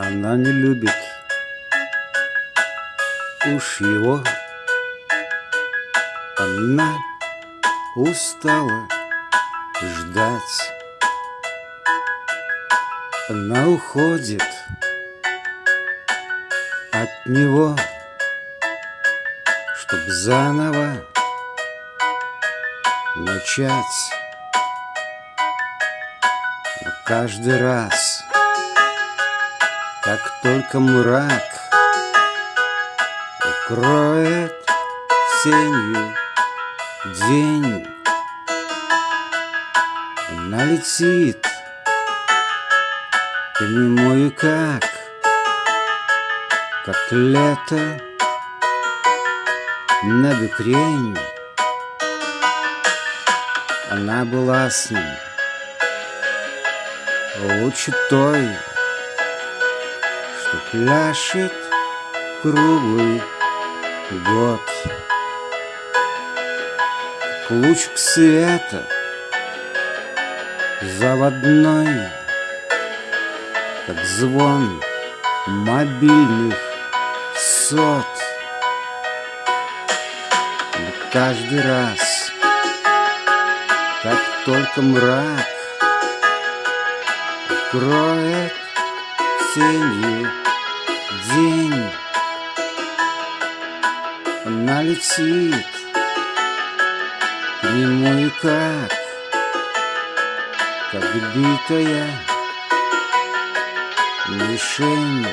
Она не любит уж его. Она устала ждать. Она уходит от него Чтоб заново начать. Но каждый раз Как только мрак Укроет сенью день Она летит к нему и как Как лето на бекрень. Она была с ним Лучше той, пляшет круглый год. Лучик света заводной Как звон мобильных сот. Но каждый раз, как только мрак Укроет тенью летит. К нему и как Как битая мишень